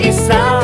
isa